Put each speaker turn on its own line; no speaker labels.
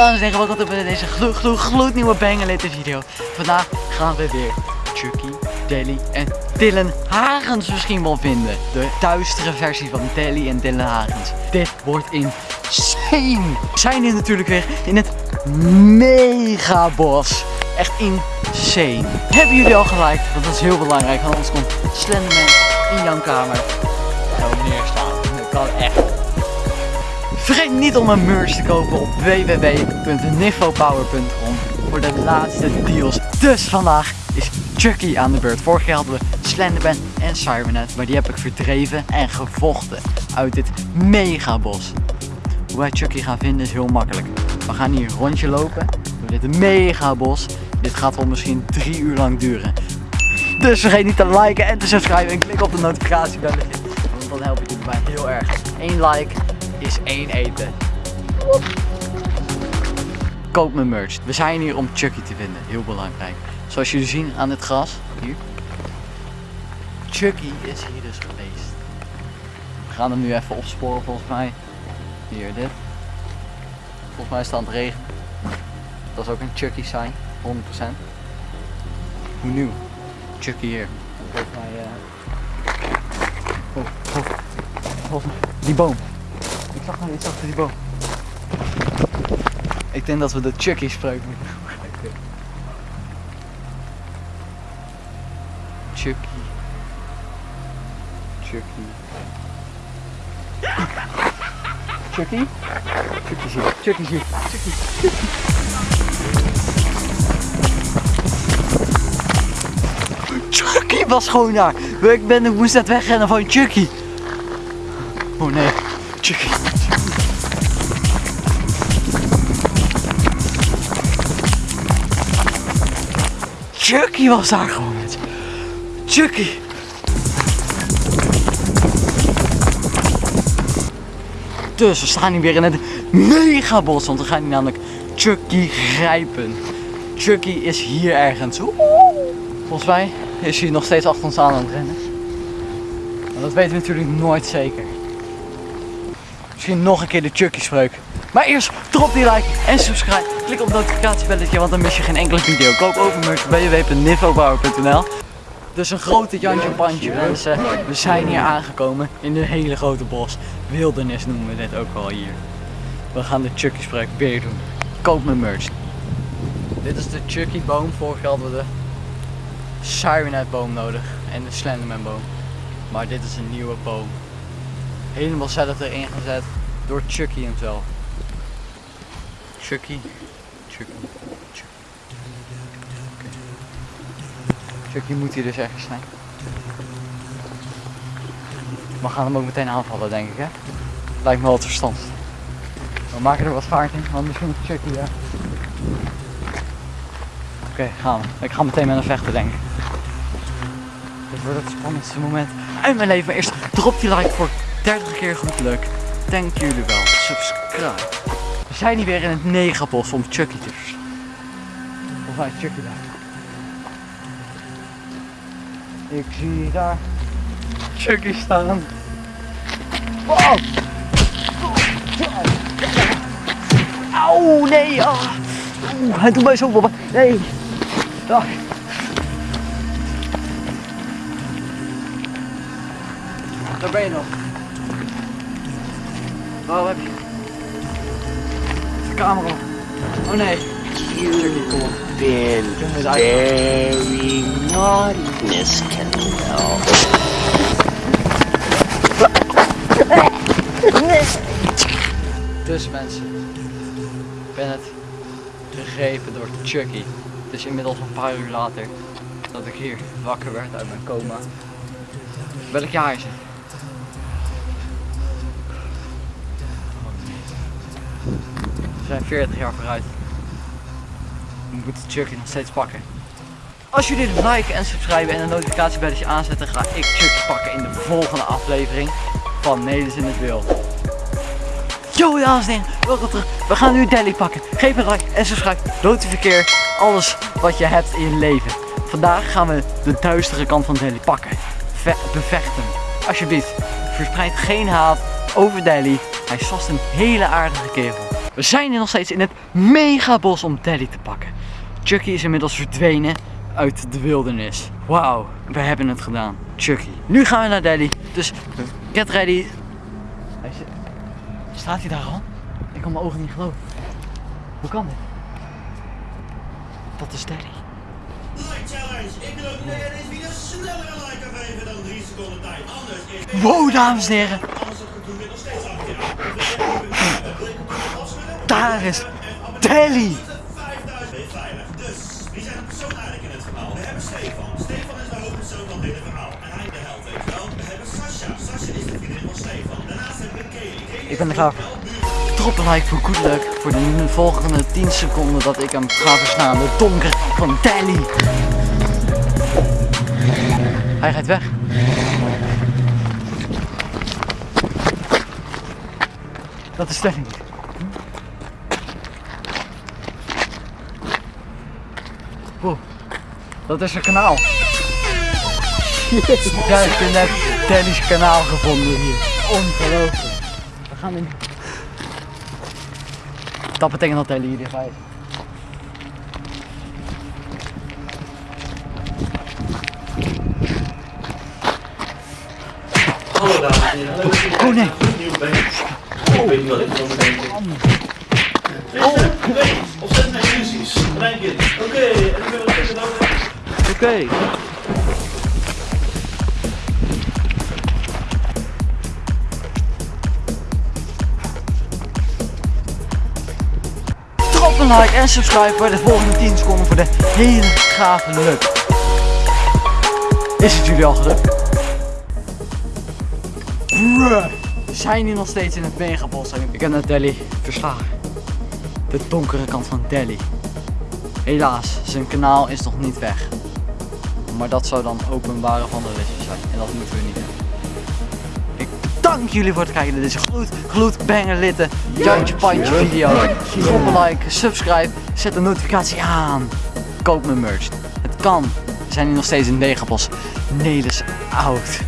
dames en heren, welkom terug bij deze gloed, gloed, gloednieuwe Bangerlater video. Vandaag gaan we weer Chucky, Deli en Dylan Hagens misschien wel vinden. De duistere versie van Deli en Dylan Hagens. Dit wordt insane. We zijn hier natuurlijk weer in het megabos. Echt insane. Hebben jullie al geliked? Want dat is heel belangrijk, want anders komt Slenderman in jouw kamer. Gewoon neerstaan. Dat kan echt. Vergeet niet om een merch te kopen op www.nifopower.com voor de laatste deals. Dus vandaag is Chucky aan de beurt. Vorig jaar hadden we Slenderman en Cybernet, maar die heb ik verdreven en gevochten uit dit megabos. Hoe wij Chucky gaan vinden is heel makkelijk. We gaan hier een rondje lopen door dit megabos. Dit gaat wel misschien drie uur lang duren. Dus vergeet niet te liken en te subscriben en klik op de notificatiebelletje. Want dan help je jullie mij heel erg. Eén like is één eten. Koop mijn merch. We zijn hier om Chucky te vinden. Heel belangrijk. Zoals jullie zien aan het gras. Hier. Chucky is hier dus geweest. We gaan hem nu even opsporen volgens mij. Hier dit. Volgens mij is het aan het regenen. Dat is ook een Chucky sign. 100%. Hoe nieuw? Chucky hier. Volgens mij... eh Oh, oh. Mij... Die boom. Zag nou iets achter die boom. Ik denk dat we de Chucky spreuk moeten gebruiken. Chucky. Chucky. Chucky? Chucky hier. Chucky hier. Chucky. Chucky was gewoon daar. Ik, ben, ik moest net wegrennen van Chucky. Oh nee. Chucky. Chucky was daar gewoon met. Chucky. Dus we staan hier weer in het megabos, want we gaan hier namelijk Chucky grijpen. Chucky is hier ergens. Volgens mij is hij nog steeds achter ons aan aan het rennen. Dat weten we natuurlijk nooit zeker. Misschien nog een keer de Chucky spreuk. Maar eerst drop die like en subscribe. Klik op het notificatiebelletje, want dan mis je geen enkele video. Koop over merch www.nivobouwer.nl Dus een grote Jantje Pandje mensen. We zijn hier aangekomen in een hele grote bos. Wildernis noemen we dit ook wel hier. We gaan de Chucky spreuk weer doen. Koop mijn merch. Dit is de Chucky boom. Vorig jaar hadden we de Sirenet boom nodig en de Slenderman boom. Maar dit is een nieuwe boom. Helemaal zelf erin gezet door Chucky hemzelf. Chucky. Chucky. Chucky. Chucky moet hier dus ergens zijn. We gaan hem ook meteen aanvallen denk ik hè. Lijkt me wel het. We maken er wat vaart in, want misschien is Chucky ja. Oké, gaan we. Ik ga meteen met hem vechten denk ik. Dit wordt het spannendste moment uit mijn leven. Maar eerst drop die like voor 30 keer goed leuk. Dank jullie wel. Subscribe. We zijn hier weer in het negabos om Chucky te verslaan. Of hij Chucky daar. Ik zie daar Chucky staan. Wow! Auw, nee! Ah. Oeh, hij doet mij zo op. Nee! Ah. Daar ben je nog. Waar heb je? De camera. Oh nee.
You've been
Good.
very naughty, Miss Kendall.
Dus mensen, ik ben het gegrepen door Chucky. Het is inmiddels een paar uur later dat ik hier wakker werd uit mijn coma. Welk jaar is het? Zijn 40 jaar vooruit. We moeten Chucky nog steeds pakken. Als jullie dit liken en subscriben en een notificatiebelletje aanzetten, ga ik Chucky pakken in de volgende aflevering van Nederlands in het Wild. Yo dames en heren, welkom terug. We gaan nu Deli pakken. Geef een like en subscribe. Notificeer alles wat je hebt in je leven. Vandaag gaan we de duistere kant van Deli pakken. Ve bevechten. Alsjeblieft, verspreid geen haat over Deli. Hij is vast een hele aardige kerel. We zijn nog steeds in het megabos om Telly te pakken. Chucky is inmiddels verdwenen uit de wildernis. Wauw, we hebben het gedaan. Chucky. Nu gaan we naar Delhi. Dus get ready. Hij zit... Staat hij daar al? Ik kan mijn ogen niet geloven. Hoe kan dit? Dat is Delhi.
Like challenge. Ik wil ook leren is wie de sneller een like kan geven dan 3 seconden tijd. Anders is
Wow, dames en heren. Daar is Delhi.
5000 ben je veilig. Dus, wie zijn de persoon eigenlijk in het verhaal? We hebben Stefan. Stefan is de hoofdpersoon van dit verhaal. En hij de held, weet wel. We hebben Sasha. Sasha is de vriendin van Stefan. Daarnaast hebben we. Kaylee
Ik ben er klaar. Drop een like voor good luck voor de volgende 10 seconden dat ik hem ga verslaan. De donker van Delhi. Hij gaat weg. Dat is niet. Wow, dat is een kanaal. Ja, ik heb net Delhi's kanaal gevonden hier. Ongelooflijk. We gaan in. Dat betekent dat Delhi hier is.
Hallo dames en heren.
Oh nee.
Ik. Ik weet niet wat ik van denk. Oké, opzet mijn illusies. Oké, en ik wat zeggen dan.
Oké. Een like en subscribe voor de volgende 10 seconden voor de hele gave luck. Is het jullie al gelukt? Bruh. Zijn hier nog steeds in het megabos. Ik heb naar Delhi verslagen. De donkere kant van Delhi. Helaas, zijn kanaal is nog niet weg. Maar dat zou dan openbare vandalisme zijn. En dat moeten we niet hebben. Ik bedank jullie voor het kijken naar deze gloed, gloed, banger litten, Jantje Pandje video. Drop een like, subscribe, zet de notificatie aan. Koop mijn merch. Het kan. We zijn hier nog steeds in Megabos. Nelis oud.